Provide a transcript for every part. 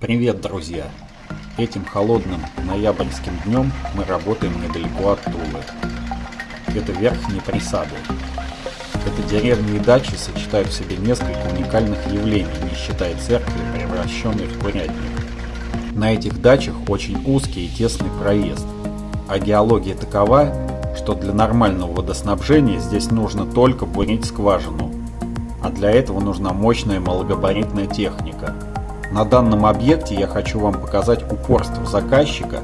Привет, друзья! Этим холодным ноябрьским днем мы работаем недалеко от Тулы. Это верхние присады. Это деревни и дачи сочетают в себе несколько уникальных явлений, не считая церкви, превращенной в курятник. На этих дачах очень узкий и тесный проезд, а геология такова, что для нормального водоснабжения здесь нужно только бурить скважину, а для этого нужна мощная малогабаритная техника – на данном объекте я хочу вам показать упорство заказчика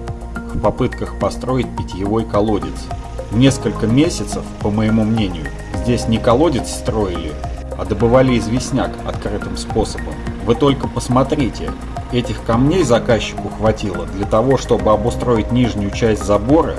в попытках построить питьевой колодец. Несколько месяцев, по моему мнению, здесь не колодец строили, а добывали известняк открытым способом. Вы только посмотрите, этих камней заказчику хватило для того, чтобы обустроить нижнюю часть забора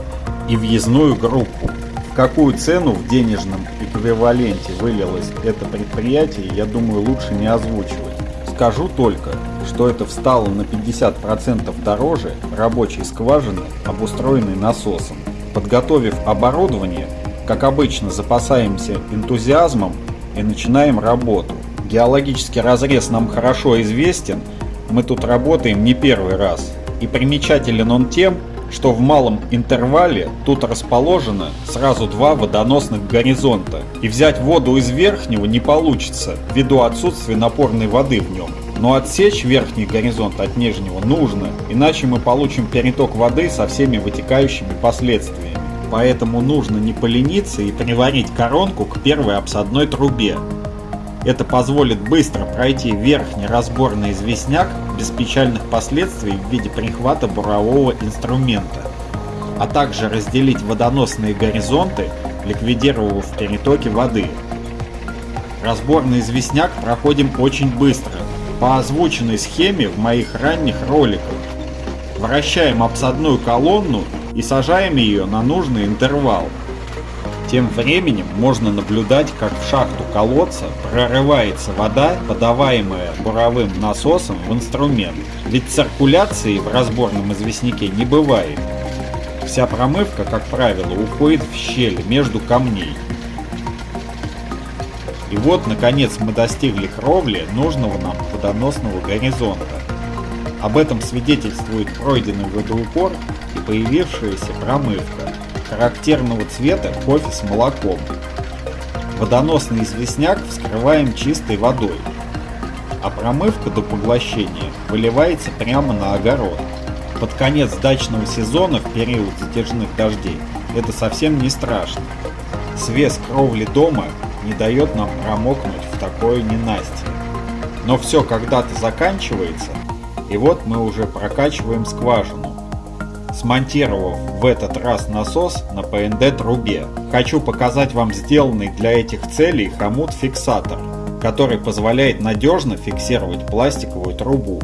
и въездную группу. Какую цену в денежном эквиваленте вылилось это предприятие, я думаю лучше не озвучивать. Скажу только, что это встало на 50% дороже рабочей скважины, обустроенной насосом. Подготовив оборудование, как обычно запасаемся энтузиазмом и начинаем работу. Геологический разрез нам хорошо известен, мы тут работаем не первый раз. И примечателен он тем, что в малом интервале тут расположено сразу два водоносных горизонта, и взять воду из верхнего не получится ввиду отсутствия напорной воды в нем. Но отсечь верхний горизонт от нижнего нужно, иначе мы получим переток воды со всеми вытекающими последствиями. Поэтому нужно не полениться и приварить коронку к первой обсадной трубе. Это позволит быстро пройти верхний разборный известняк без печальных последствий в виде прихвата бурового инструмента, а также разделить водоносные горизонты, ликвидировав перетоки воды. Разборный известняк проходим очень быстро, по озвученной схеме в моих ранних роликах. Вращаем обсадную колонну и сажаем ее на нужный интервал. Тем временем можно наблюдать, как в шахту колодца прорывается вода, подаваемая буровым насосом в инструмент. Ведь циркуляции в разборном известняке не бывает. Вся промывка, как правило, уходит в щель между камней. И вот, наконец, мы достигли кровли нужного нам водоносного горизонта. Об этом свидетельствует пройденный водоупор и появившаяся промывка, характерного цвета кофе с молоком. Водоносный известняк вскрываем чистой водой, а промывка до поглощения выливается прямо на огород. Под конец дачного сезона в период затяжных дождей это совсем не страшно. Свес кровли дома не дает нам промокнуть в такое ненастье. Но все когда-то заканчивается, и вот мы уже прокачиваем скважину, смонтировав в этот раз насос на ПНД трубе. Хочу показать вам сделанный для этих целей хомут-фиксатор, который позволяет надежно фиксировать пластиковую трубу.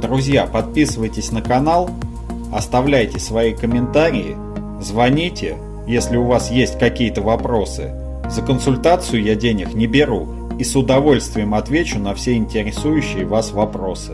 Друзья, подписывайтесь на канал, оставляйте свои комментарии, звоните, если у вас есть какие-то вопросы. За консультацию я денег не беру и с удовольствием отвечу на все интересующие вас вопросы.